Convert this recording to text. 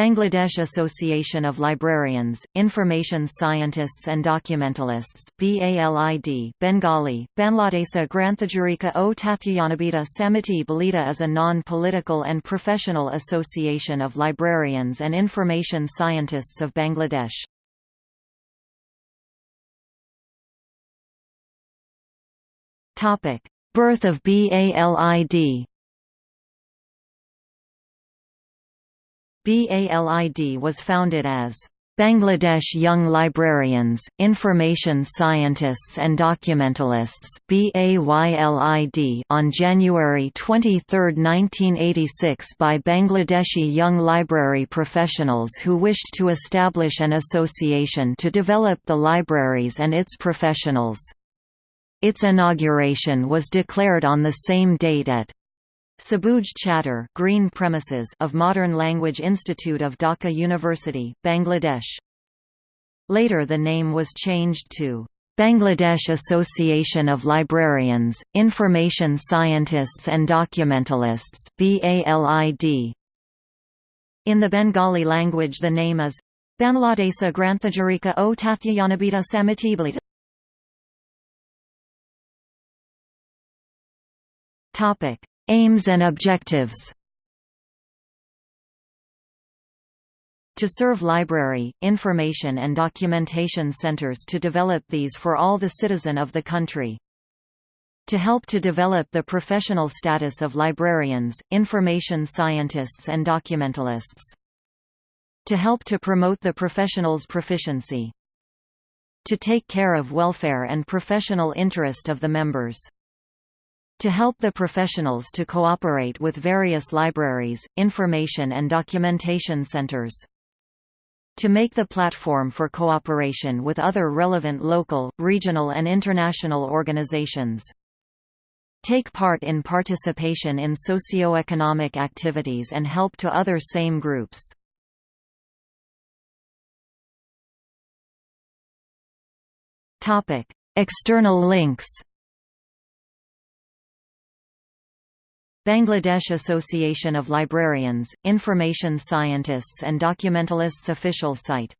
Bangladesh Association of Librarians, Information Scientists and Documentalists BALID, Bengali, Banladesa Granthajurika o Tathyanabita Samiti Balita is a non-political and professional association of librarians and information scientists of Bangladesh. Birth of BALID BALID was founded as Bangladesh Young Librarians, Information Scientists and Documentalists on January 23, 1986 by Bangladeshi young library professionals who wished to establish an association to develop the libraries and its professionals. Its inauguration was declared on the same date at Sabuj Chatter Green Premises of Modern Language Institute of Dhaka University, Bangladesh. Later the name was changed to Bangladesh Association of Librarians, Information Scientists and Documentalists. In the Bengali language the name is Bangladesa Granthajarika o Tathyanabita Samitibalita. Topic Aims and objectives to serve library, information and documentation centers to develop these for all the citizen of the country. To help to develop the professional status of librarians, information scientists and documentalists. To help to promote the professional's proficiency. To take care of welfare and professional interest of the members to help the professionals to cooperate with various libraries, information and documentation centers. To make the platform for cooperation with other relevant local, regional and international organizations. Take part in participation in socio-economic activities and help to other same groups. External links Bangladesh Association of Librarians, Information Scientists and Documentalists official site